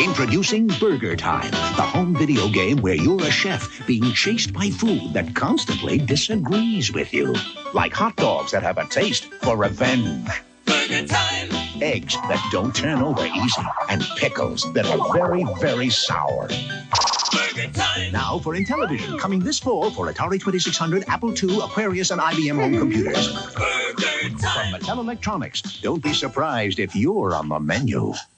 Introducing Burger Time, the home video game where you're a chef being chased by food that constantly disagrees with you. Like hot dogs that have a taste for revenge. Burger time. Eggs that don't turn over easy. And pickles that are very, very sour. Burger time. Now for Intellivision, coming this fall for Atari 2600, Apple II, Aquarius, and IBM home computers. Burger From. Mattel Electronics, don't be surprised if you're on the menu.